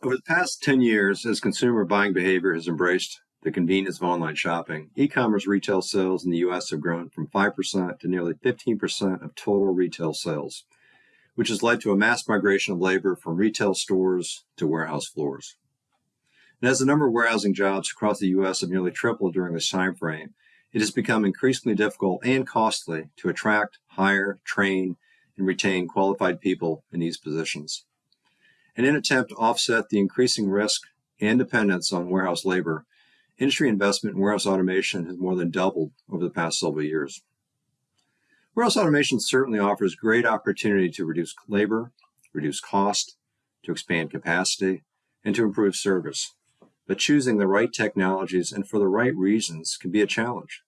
Over the past 10 years, as consumer buying behavior has embraced the convenience of online shopping, e commerce retail sales in the US have grown from 5% to nearly 15% of total retail sales, which has led to a mass migration of labor from retail stores to warehouse floors. And as the number of warehousing jobs across the US have nearly tripled during this time frame, it has become increasingly difficult and costly to attract, hire, train, and retain qualified people in these positions. In an attempt to offset the increasing risk and dependence on warehouse labor, industry investment in warehouse automation has more than doubled over the past several years. Warehouse automation certainly offers great opportunity to reduce labor, reduce cost, to expand capacity, and to improve service. But choosing the right technologies and for the right reasons can be a challenge.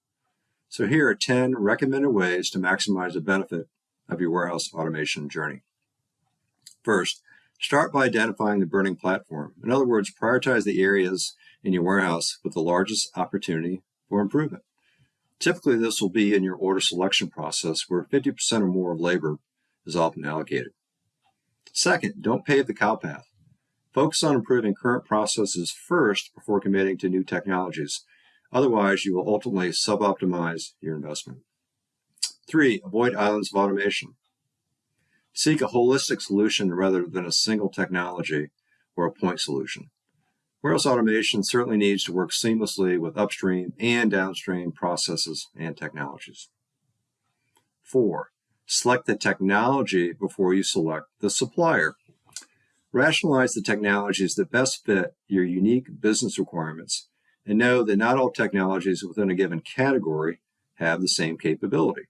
So here are 10 recommended ways to maximize the benefit of your warehouse automation journey. First, Start by identifying the burning platform. In other words, prioritize the areas in your warehouse with the largest opportunity for improvement. Typically, this will be in your order selection process where 50% or more of labor is often allocated. Second, don't pave the cow path. Focus on improving current processes first before committing to new technologies. Otherwise, you will ultimately suboptimize your investment. Three, avoid islands of automation. Seek a holistic solution rather than a single technology or a point solution. Warehouse automation certainly needs to work seamlessly with upstream and downstream processes and technologies. Four, select the technology before you select the supplier. Rationalize the technologies that best fit your unique business requirements and know that not all technologies within a given category have the same capability.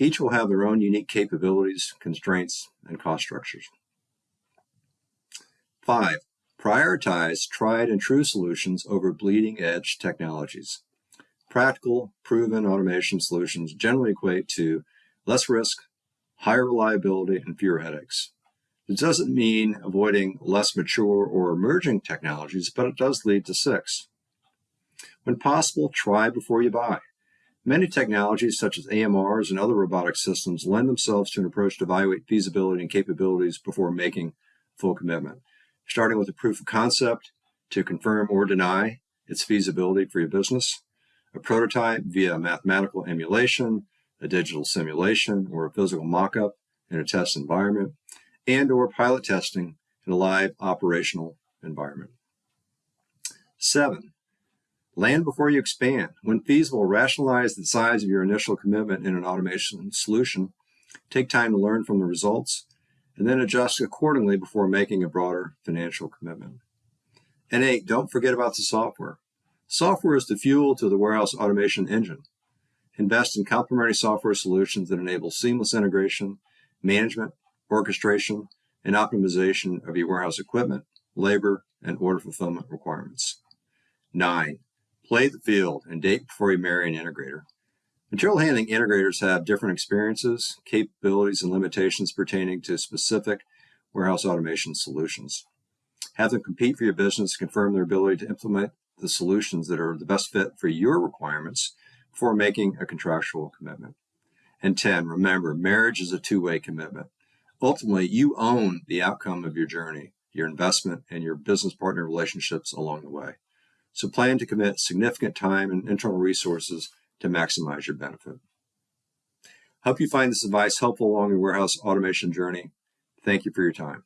Each will have their own unique capabilities, constraints, and cost structures. Five, prioritize tried and true solutions over bleeding edge technologies. Practical, proven automation solutions generally equate to less risk, higher reliability, and fewer headaches. It doesn't mean avoiding less mature or emerging technologies, but it does lead to six. When possible, try before you buy. Many technologies, such as AMRs and other robotic systems, lend themselves to an approach to evaluate feasibility and capabilities before making full commitment, starting with a proof of concept to confirm or deny its feasibility for your business, a prototype via mathematical emulation, a digital simulation, or a physical mock-up in a test environment, and or pilot testing in a live operational environment. Seven, Land before you expand. When feasible, rationalize the size of your initial commitment in an automation solution. Take time to learn from the results, and then adjust accordingly before making a broader financial commitment. And eight, don't forget about the software. Software is the fuel to the warehouse automation engine. Invest in complementary software solutions that enable seamless integration, management, orchestration, and optimization of your warehouse equipment, labor, and order fulfillment requirements. Nine, Play the field and date before you marry an integrator. Material handling integrators have different experiences, capabilities, and limitations pertaining to specific warehouse automation solutions. Have them compete for your business confirm their ability to implement the solutions that are the best fit for your requirements before making a contractual commitment. And 10, remember, marriage is a two-way commitment. Ultimately, you own the outcome of your journey, your investment, and your business partner relationships along the way. So plan to commit significant time and internal resources to maximize your benefit. Hope you find this advice helpful along your warehouse automation journey. Thank you for your time.